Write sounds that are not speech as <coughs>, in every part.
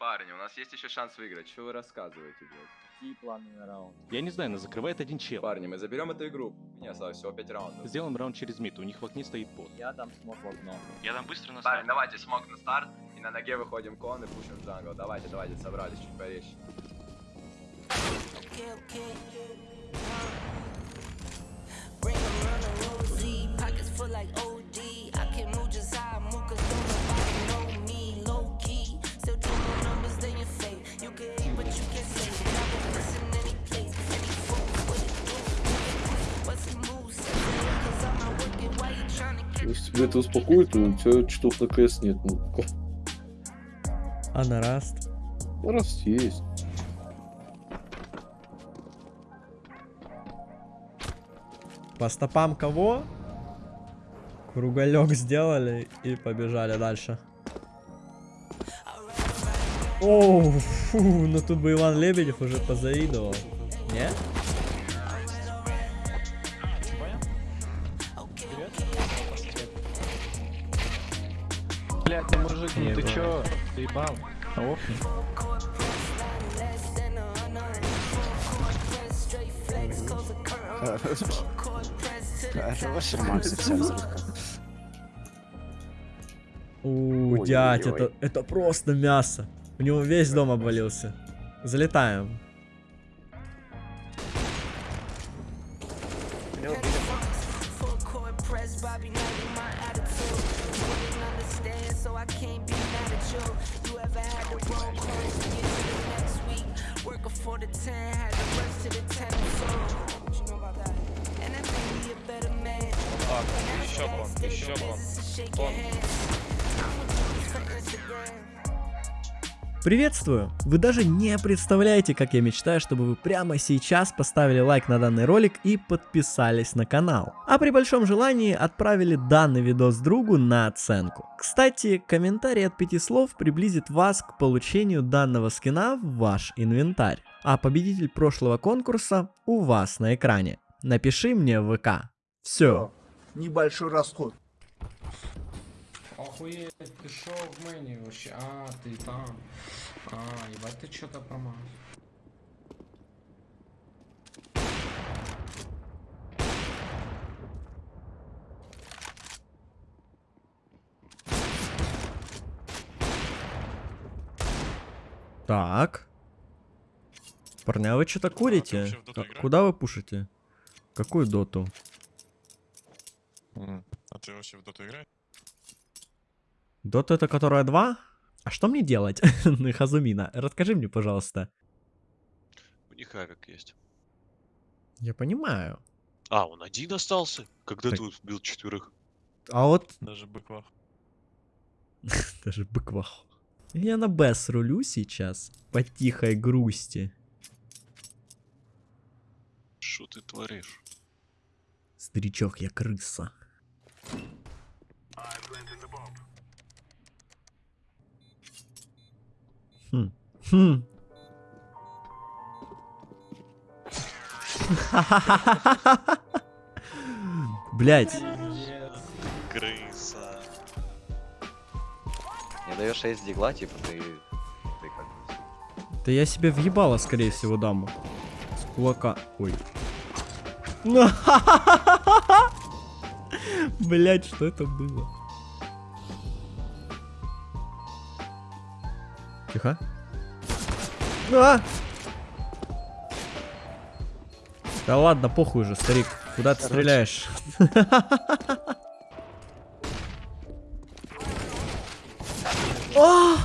Парни, у нас есть еще шанс выиграть. Что вы рассказываете, блядь? Какие планы на раунд? Я не знаю, нас закрывает один чел. Парни, мы заберем эту игру. У меня осталось всего 5 раундов. Сделаем раунд через мид, у них в окне стоит бот. Я дам смог в окно. Я там быстро на Парни, старт. давайте смог на старт. И на ноге выходим кон и пушим джангл. Давайте, давайте, собрались чуть порезче. Bring pockets full like OD. Если тебя это успокоит, то у тебя читов на КС нет. Ну, А на раст? раз есть. По стопам кого? Круголек сделали и побежали дальше. Оу, фу, ну тут бы Иван Лебедев уже позавидовал. Не? Мужик, ну ты чё? Ты ебал? the top. У, дядь, это, это просто мясо. У него весь дом обвалился. Залетаем. 10, had to rush to the 10, so what you know about that? And made a better man. Fuck, on, on. I'm a for Instagram. Приветствую! Вы даже не представляете, как я мечтаю, чтобы вы прямо сейчас поставили лайк на данный ролик и подписались на канал. А при большом желании отправили данный видос другу на оценку. Кстати, комментарий от пяти слов приблизит вас к получению данного скина в ваш инвентарь. А победитель прошлого конкурса у вас на экране. Напиши мне в ВК. Все. небольшой расход. Охуеть, ты шо в мэне вообще? А, ты там. А, ебать, ты что-то промазал. Так. Парня, вы что-то курите? А? Куда вы пушите? Какую доту? А ты вообще в доту играешь? Дота это которая 2? А что мне делать? <laughs> Хазумина, расскажи мне, пожалуйста. У них авик есть. Я понимаю. А, он один остался? Когда Так. ты убил четверых? А вот Даже быквах. <laughs> даже быквах. Я на Б рулю сейчас. По тихой грусти. Что ты творишь? Старичок, я крыса. Хм. Блять. Крыса. Не даешь 6 дигла, типа ты... Ты как бы... Да я себе въебало, скорее всего, дам. С кулака. Ой. <laughs> Блять, что это было? Тихо. А! Да ладно, похуй уже, старик. Куда ты стреляешь? <laughs> А!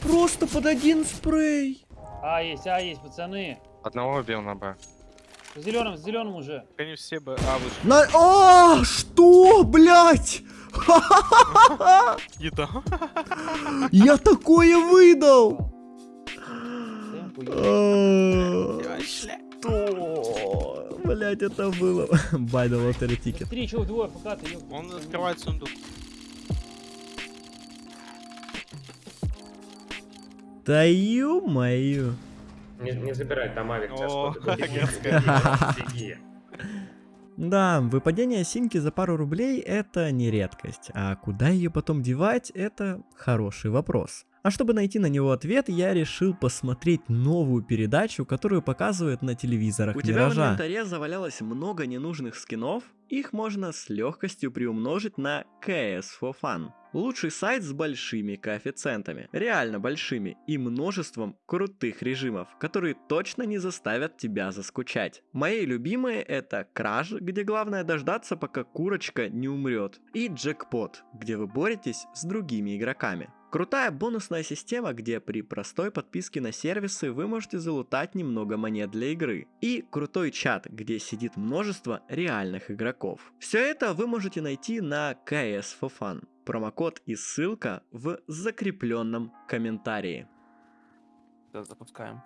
Просто под один спрей. А, есть, а, есть, пацаны. Одного убил на Б. С зеленым, с зеленым уже. Они все бы... А, вышли. На... А, что, блядь? <laughs> Еда. Я такое выдал. <laughs> Что? Блять, это было. <laughs> Buy the lottery ticket. Быстрее, чего двое, пока ты. Он открывает сундук. Да ё-моё. Не, не забирай, там авик <laughs> беги. Да, выпадение синьки за пару рублей это не редкость, а куда ее потом девать это хороший вопрос. А чтобы найти на него ответ, я решил посмотреть новую передачу, которую показывают на телевизорах У тебя в Миража. инвентаре завалялось много ненужных скинов, их можно с легкостью приумножить на CS for Fun. Лучший сайт с большими коэффициентами, реально большими, и множеством крутых режимов, которые точно не заставят тебя заскучать. Мои любимые это Краж, где главное дождаться, пока курочка не умрет, и Джекпот, где вы боретесь с другими игроками. Крутая бонусная система, где при простой подписке на сервисы вы можете залутать немного монет для игры. И крутой чат, где сидит множество реальных игроков. Все это вы можете найти на CS for Fun. Промокод и ссылка в закрепленном комментарии. Да, запускаем.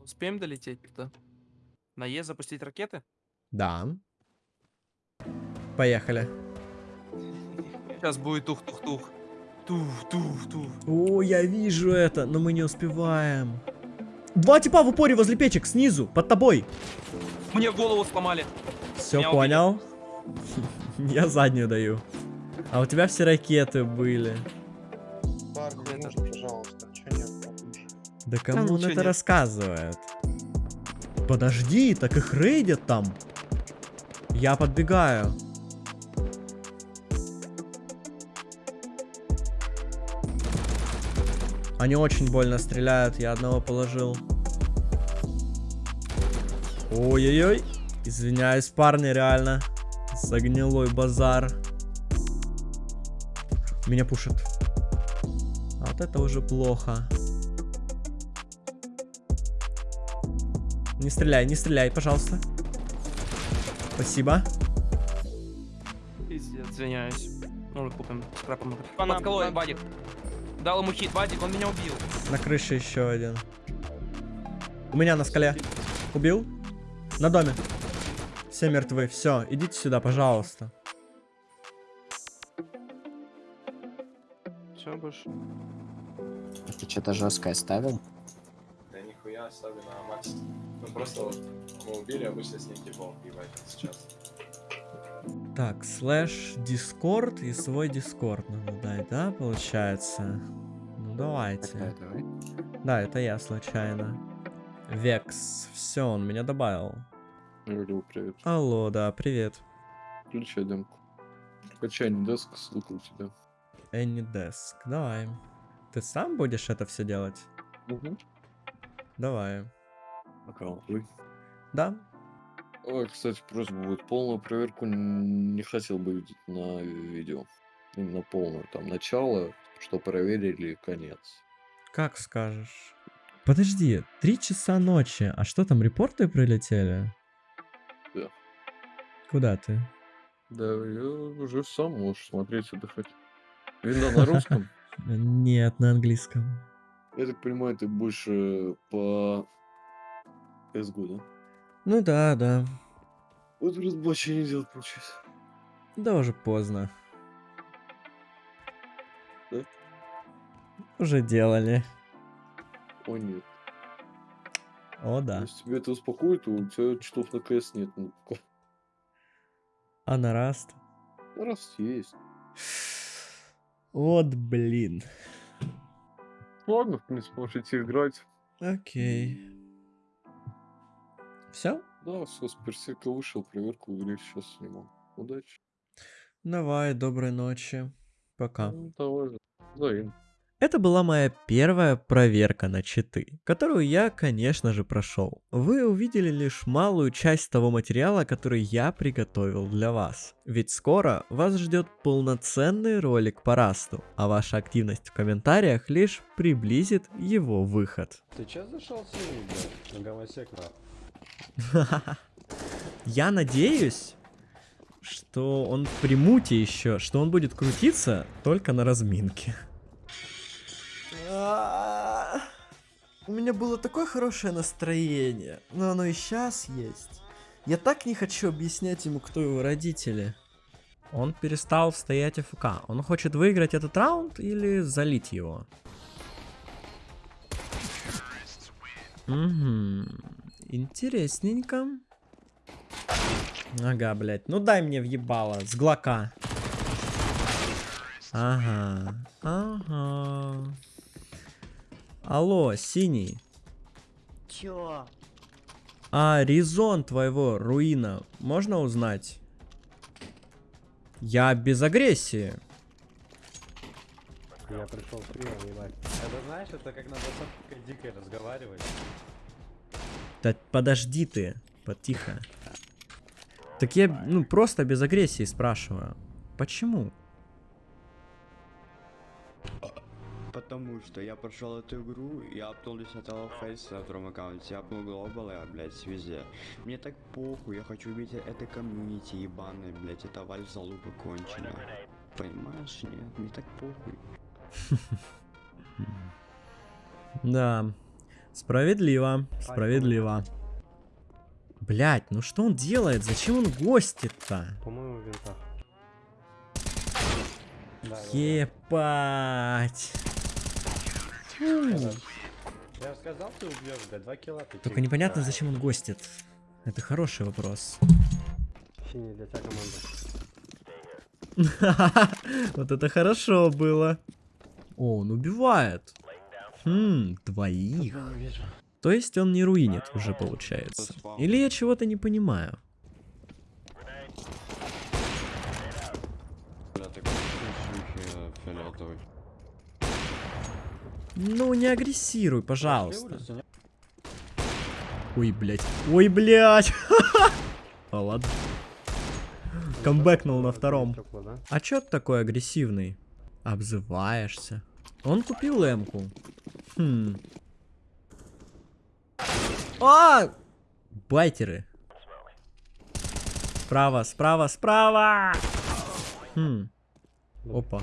Успеем долететь туда? На Е запустить ракеты? Да. Поехали. Сейчас будет тух-тух-тух. Тух-тух-тух. О, я вижу это, но мы не успеваем. Два типа в упоре возле печек, снизу, под тобой. Мне голову сломали. Все Меня понял. <laughs> Я заднюю даю. А у тебя все ракеты были. Да кому он это нет. рассказывает? Подожди, так их рейдят там. Я подбегаю. Они очень больно стреляют, я одного положил. Ой-ой-ой. Извиняюсь, парни, реально. Загнилой базар. Меня пушат. А вот это уже плохо. Не стреляй, не стреляй, пожалуйста. Спасибо. Извиняюсь. Ну, купим скрапом. Под скалой, Вадик. Дал ему хит, Вадик, он меня убил. На крыше еще один. У меня на скале. Убил? На доме. Все мертвы. Все, идите сюда, пожалуйста. Все, больше. Ты что-то жесткое ставил? Да нихуя, особенно Макс. Ну просто вот мы убили обычно с ней типом, ебать, сейчас. Так, слэш дискорд и свой дискорд надо дать, да, получается? Ну давайте. Давай, давай. Да, это я случайно. Векс. Все, он меня добавил. Говорил, привет. Алло, да, привет. Включай демку. Качай не деск, ссылка у тебя. Anydesk. Давай. Ты сам будешь это все делать? Угу. Давай. Аккаунт. Да? Ой, кстати, просьба будет. Полную проверку не хотел бы видеть на видео. Именно полную. Там начало, что проверили, и конец. Как скажешь. Подожди, три часа ночи. А что там, репорты прилетели? Да. Куда ты? Да, я уже сам можешь смотреть, отдыхать. Видно на русском. <laughs> Нет, на английском. Я так понимаю, ты больше по CSGO, да? Ну да, да. Вот разбачение делать получается. Да уже поздно. Да? Уже делали. О нет. О да. Если тебя это успокоит, у тебя читов на КС нет. Ну, ка- А на раст? раз есть. Вот блин. Ладно, в принципе, можете играть. Окей. Все? Да, все, с персика вышел, проверку игре сейчас снимал. Удачи. Давай, доброй ночи. Пока. Ну, давай, взаимно. Это была моя первая проверка на читы, которую я, конечно же, прошел. Вы увидели лишь малую часть того материала, который я приготовил для вас. Ведь скоро вас ждет полноценный ролик по расту, а ваша активность в комментариях лишь приблизит его выход. Ты чё зашел с ними, блядь? На гомосек, нахуй. Я надеюсь, что он в примуте еще, что он будет крутиться только на разминке. У меня было такое хорошее настроение, но оно и сейчас есть. Я так не хочу объяснять ему, кто его родители. Он перестал стоять АФК. Он хочет выиграть этот раунд или залить его? Угу. Интересненько. Ага, блядь. Ну дай мне въебало. С глока. Ага. Ага. Алло, синий. Чё? А резон твоего руина можно узнать? Я без агрессии. Я пришел в прием, ебать. Это знаешь, это как надо с дикой разговаривать. Да подожди ты, потихо. Так я, ну, просто без агрессии спрашиваю. Почему? Потому что я прошел эту игру, я апнул 10 фейса на втором аккаунте, я апнул глобал, я, блядь, везде. Мне так похуй, я хочу увидеть это комьюнити ебаное, блядь, это валь залупа конченая. Понимаешь, нет, мне так похуй. <laughs> Да. Справедливо. Справедливо. Блять, ну что он делает? Зачем он гостит-то? По-моему, в винтах. Да, Епать. Я сказал, ты убьешь, блядь, 2 килла ты. Только непонятно, зачем он гостит. Это хороший вопрос. Синий для тебя команда. <laughs> Вот это хорошо было. О, он убивает. Хм, двоих. То есть он не руинит уже, получается. Или я чего-то не понимаю. Ну, не агрессируй, пожалуйста. Ой, блядь. Ой, блядь. <laughs> А ладно. Камбэкнул на втором. А чё ты такой агрессивный? Обзываешься. Он купил эмку. Хм. А! Байтеры. Справа, справа, справа! Хм. Опа.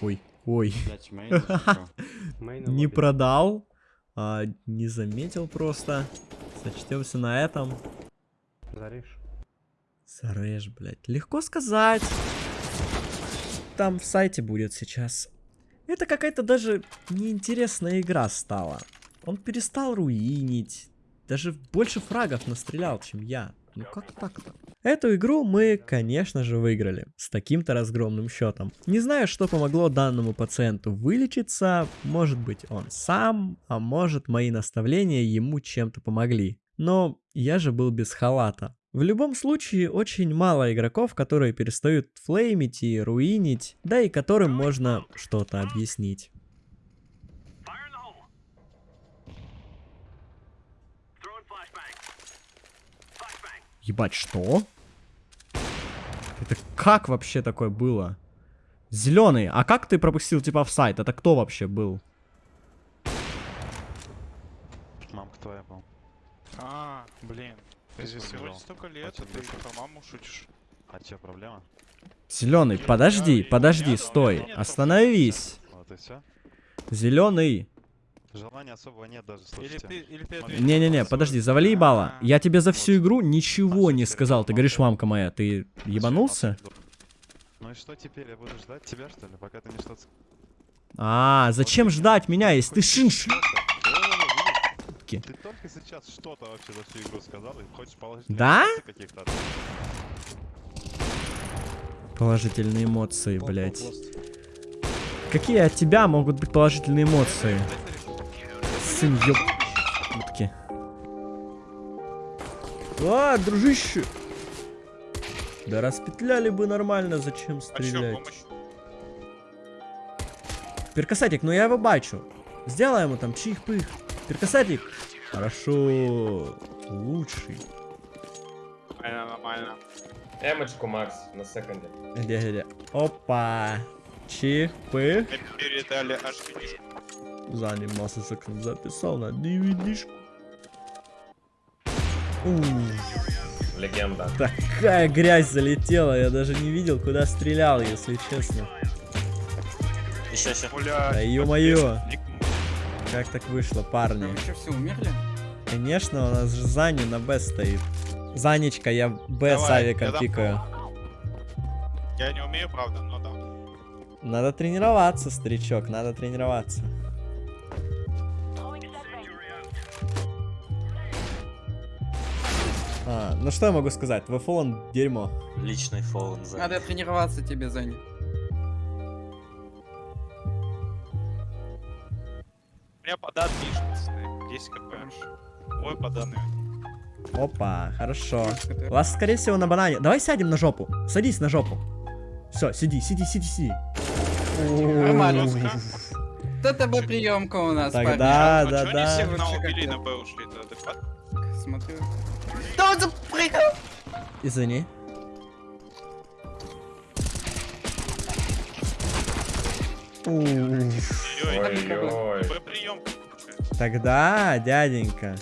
Ой, ой. <laughs> Не продал. а, не заметил просто. Сочтемся на этом. Заришь. Зарежь, блядь. Легко сказать. Там в сайте будет сейчас. Это какая-то даже неинтересная игра стала. Он перестал руинить. Даже больше фрагов настрелял, чем я. Ну как так-то? Эту игру мы, конечно же, выиграли. С таким-то разгромным счетом. Не знаю, что помогло данному пациенту вылечиться. Может быть, он сам, а может, мои наставления ему чем-то помогли. Но я же был без халата. В любом случае, очень мало игроков, которые перестают флеймить и руинить, да и которым можно что-то объяснить. Ебать, что? Это как вообще такое было? Зеленый, а как ты пропустил типа в сайт? Это кто вообще был? Мамка твоя, по А, блин. Здесь сегодня столько лет, а ты про маму шутишь. А чё, проблема? Зеленый, подожди, подожди, стой, остановись. Вот и все. Зеленый. Желания особого нет даже, Не-не-не, подожди, завали ебало. Я тебе за всю игру ничего не сказал. Ты говоришь, мамка моя, ты ебанулся? Ну и что теперь? Я буду ждать тебя, что ли, пока ты мне что-то... А, зачем ждать меня, если ты шинш? Ты только сейчас что-то вообще за всю игру сказал и хочешь положительные Да? каких-то Положительные эмоции, блядь. Какие от тебя могут быть положительные эмоции? Сын ёб... А, дружище! Да распетляли бы нормально, зачем стрелять? Перкасатик, ну я его бачу. Сделай ему там чих-пых. Перкасатик. Хорошо. Лучший. Нормально, нормально. Эмочку, Макс, на секунде. Где, где, где? Опа. Чих-пых. передали аж финишку. Занимался секунд записал на DVD-шку. Легенда. Такая грязь залетела, я даже не видел, куда стрелял, если честно. Еще, еще. Да ё-моё. Как так вышло, парни? Вы что, все умерли? Конечно, у нас же Зани на Б стоит. Занечка, я Б с авиком я пикаю. Я не умею, правда, но да. Надо тренироваться, старичок, надо тренироваться. А, ну что я могу сказать? ВФ он дерьмо. Личный за. Надо тренироваться тебе, Зани. Меня подан пишет. 10 кп. Ой, поданы. Опа, хорошо. Вас, скорее всего, на банане. Давай сядем на жопу. Садись на жопу. Все, сиди, сиди, сиди, сиди. Это бы приемка у нас, Так, парни. да, да, да. Смотрю. Да он запрыгал! Извини. Ой-ой. Тогда, дяденька.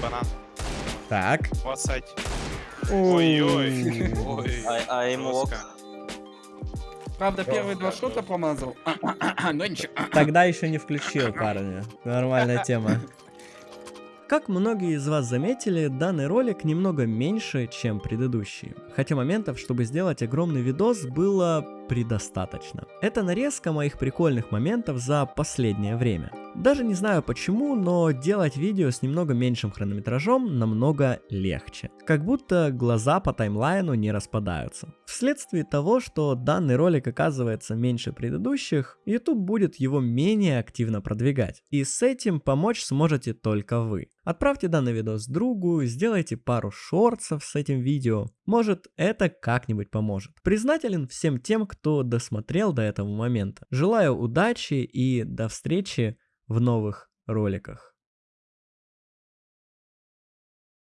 Банан. Так. У вас сайт. Ой. Ой-ой. <laughs> Ой. А, им лок. Правда, первые два шота промазал. <coughs> Но ничего. Тогда еще не включил, парни. Нормальная тема. Как многие из вас заметили, данный ролик немного меньше, чем предыдущие. Хотя моментов, чтобы сделать огромный видос, было предостаточно. Это нарезка моих прикольных моментов за последнее время. Даже не знаю почему, но делать видео с немного меньшим хронометражом намного легче. Как будто глаза по таймлайну не распадаются. Вследствие того, что данный ролик оказывается меньше предыдущих, YouTube будет его менее активно продвигать. И с этим помочь сможете только вы. Отправьте данный видос другу, сделайте пару шортсов с этим видео. Это как-нибудь поможет. Признателен всем тем, кто досмотрел до этого момента. Желаю удачи и до встречи в новых роликах.